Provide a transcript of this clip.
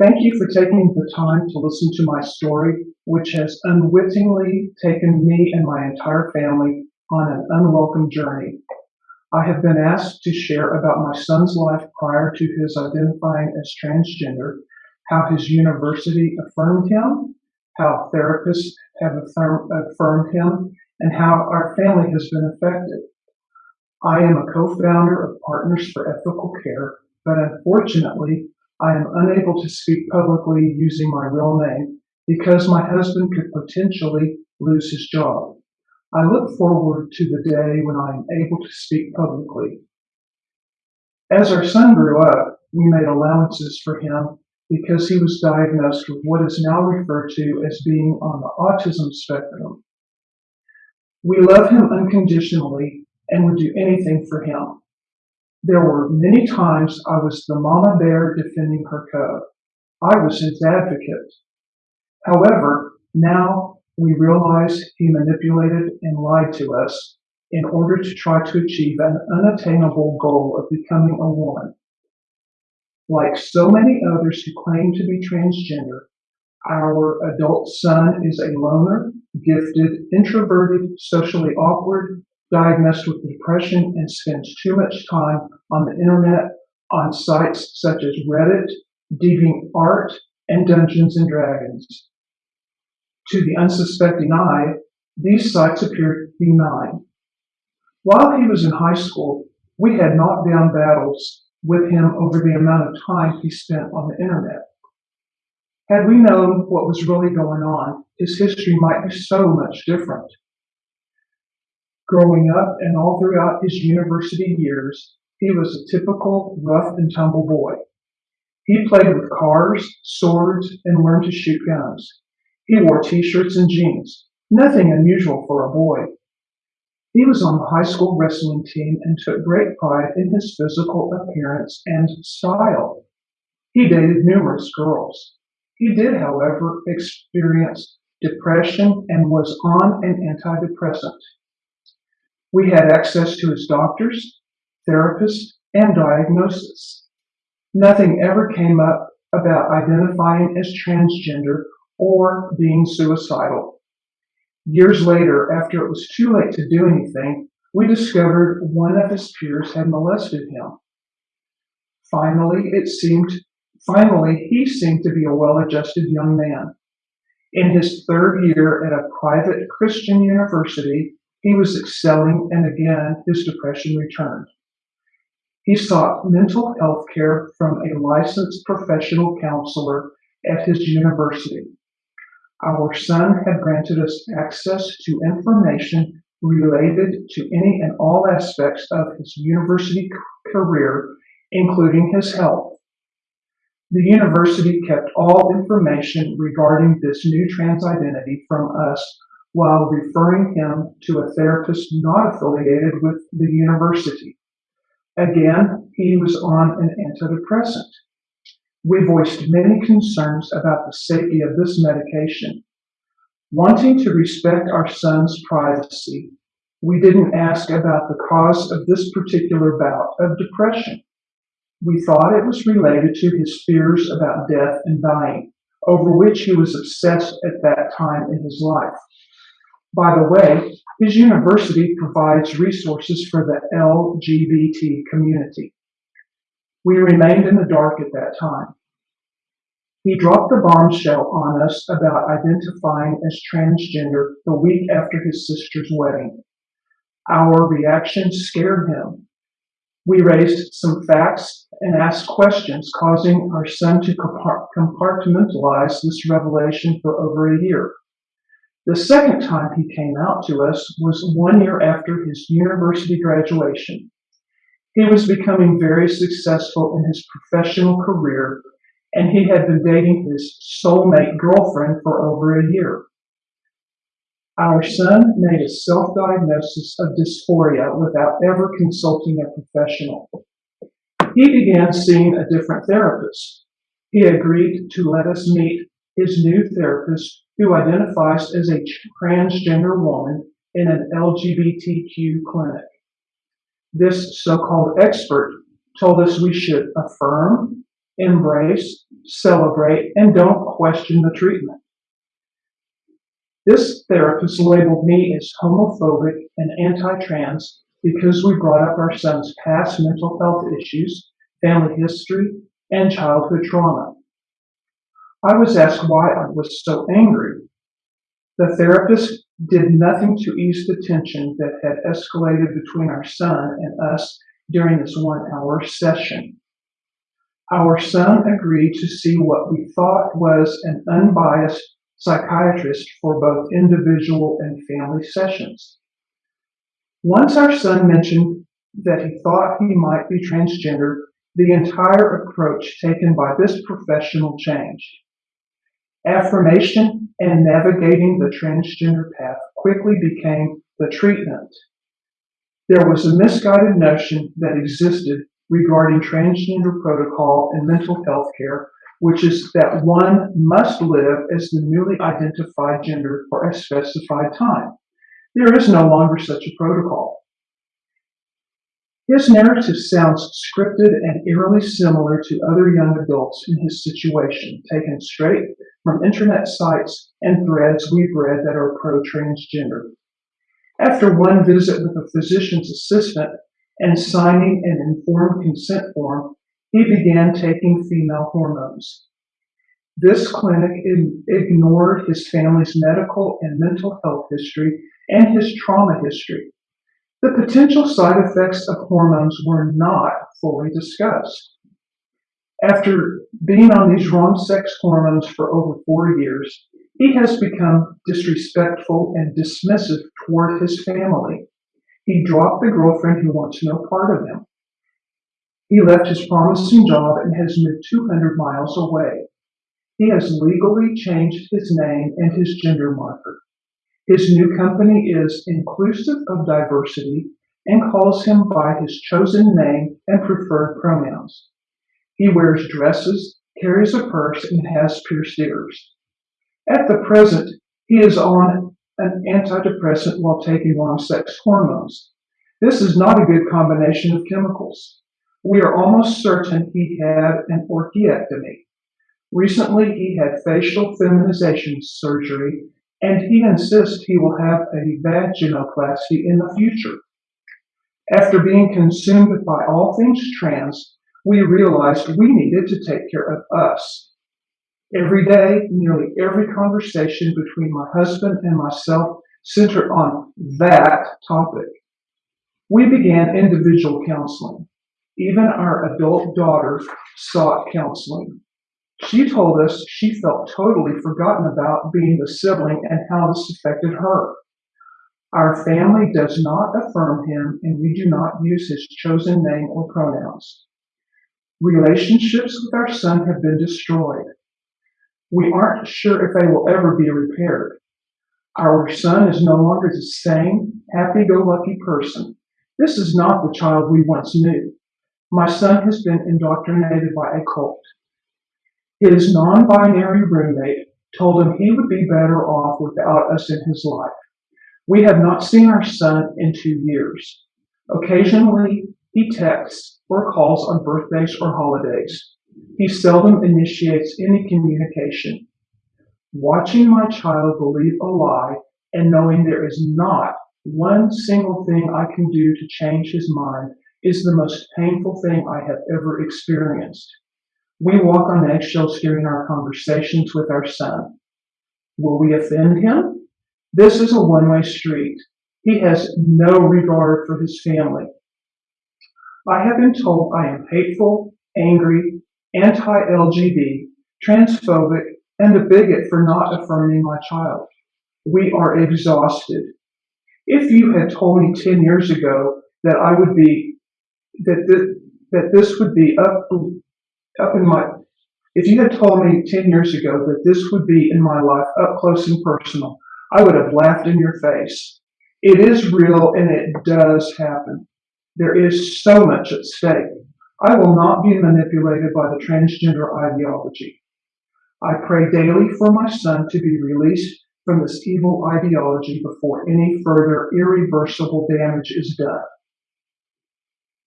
Thank you for taking the time to listen to my story, which has unwittingly taken me and my entire family on an unwelcome journey. I have been asked to share about my son's life prior to his identifying as transgender, how his university affirmed him, how therapists have affirm, affirmed him, and how our family has been affected. I am a co-founder of Partners for Ethical Care, but unfortunately, I am unable to speak publicly using my real name because my husband could potentially lose his job. I look forward to the day when I am able to speak publicly. As our son grew up, we made allowances for him because he was diagnosed with what is now referred to as being on the autism spectrum. We love him unconditionally and would do anything for him. There were many times I was the mama bear defending her cub. I was his advocate. However, now we realize he manipulated and lied to us in order to try to achieve an unattainable goal of becoming a woman. Like so many others who claim to be transgender, our adult son is a loner, gifted, introverted, socially awkward, diagnosed with depression and spends too much time on the internet on sites such as Reddit, DeviantArt, and Dungeons and Dragons. To the unsuspecting eye, these sites appear benign. While he was in high school, we had knockdown battles with him over the amount of time he spent on the internet. Had we known what was really going on, his history might be so much different. Growing up and all throughout his university years, he was a typical rough and tumble boy. He played with cars, swords, and learned to shoot guns. He wore t-shirts and jeans, nothing unusual for a boy. He was on the high school wrestling team and took great pride in his physical appearance and style. He dated numerous girls. He did, however, experience depression and was on an antidepressant. We had access to his doctors, therapists, and diagnosis. Nothing ever came up about identifying as transgender or being suicidal. Years later, after it was too late to do anything, we discovered one of his peers had molested him. Finally, it seemed, finally, he seemed to be a well-adjusted young man. In his third year at a private Christian university, he was excelling, and again his depression returned. He sought mental health care from a licensed professional counselor at his university. Our son had granted us access to information related to any and all aspects of his university career, including his health. The university kept all information regarding this new trans identity from us while referring him to a therapist not affiliated with the university. Again, he was on an antidepressant. We voiced many concerns about the safety of this medication. Wanting to respect our son's privacy, we didn't ask about the cause of this particular bout of depression. We thought it was related to his fears about death and dying, over which he was obsessed at that time in his life. By the way, his university provides resources for the LGBT community. We remained in the dark at that time. He dropped the bombshell on us about identifying as transgender the week after his sister's wedding. Our reaction scared him. We raised some facts and asked questions, causing our son to compartmentalize this revelation for over a year. The second time he came out to us was one year after his university graduation. He was becoming very successful in his professional career, and he had been dating his soulmate girlfriend for over a year. Our son made a self diagnosis of dysphoria without ever consulting a professional. He began seeing a different therapist. He agreed to let us meet his new therapist who identifies as a transgender woman in an LGBTQ clinic. This so called expert told us we should affirm, embrace, celebrate, and don't question the treatment. This therapist labeled me as homophobic and anti-trans because we brought up our son's past mental health issues, family history, and childhood trauma. I was asked why I was so angry. The therapist did nothing to ease the tension that had escalated between our son and us during this one hour session. Our son agreed to see what we thought was an unbiased psychiatrist for both individual and family sessions. Once our son mentioned that he thought he might be transgender, the entire approach taken by this professional changed. Affirmation and navigating the transgender path quickly became the treatment. There was a misguided notion that existed regarding transgender protocol in mental health care, which is that one must live as the newly identified gender for a specified time. There is no longer such a protocol. His narrative sounds scripted and eerily similar to other young adults in his situation, taken straight from internet sites and threads we've read that are pro transgender. After one visit with a physician's assistant and signing an informed consent form, he began taking female hormones. This clinic ignored his family's medical and mental health history and his trauma history. The potential side effects of hormones were not fully discussed. After being on these wrong sex hormones for over four years, he has become disrespectful and dismissive toward his family. He dropped the girlfriend who wants no part of him. He left his promising job and has moved 200 miles away. He has legally changed his name and his gender marker. His new company is inclusive of diversity and calls him by his chosen name and preferred pronouns. He wears dresses, carries a purse, and has pierced ears. At the present, he is on an antidepressant while taking wrong sex hormones. This is not a good combination of chemicals. We are almost certain he had an orchiectomy. Recently, he had facial feminization surgery and he insists he will have a vaginoplasty in the future. After being consumed by all things trans, we realized we needed to take care of us. Every day, nearly every conversation between my husband and myself centered on that topic. We began individual counseling. Even our adult daughter sought counseling. She told us she felt totally forgotten about being the sibling and how this affected her. Our family does not affirm him, and we do not use his chosen name or pronouns. Relationships with our son have been destroyed. We aren't sure if they will ever be repaired. Our son is no longer the same happy go lucky person. This is not the child we once knew. My son has been indoctrinated by a cult. His non-binary roommate told him he would be better off without us in his life. We have not seen our son in two years. Occasionally, he texts or calls on birthdays or holidays. He seldom initiates any communication. Watching my child believe a lie and knowing there is not one single thing I can do to change his mind is the most painful thing I have ever experienced. We walk on eggshells during our conversations with our son. Will we offend him? This is a one way street. He has no regard for his family. I have been told I am hateful, angry, anti LGBT, transphobic, and a bigot for not affirming my child. We are exhausted. If you had told me 10 years ago that I would be, that, that, that this would be up up in my, if you had told me 10 years ago that this would be in my life up close and personal, I would have laughed in your face. It is real and it does happen. There is so much at stake. I will not be manipulated by the transgender ideology. I pray daily for my son to be released from this evil ideology before any further irreversible damage is done.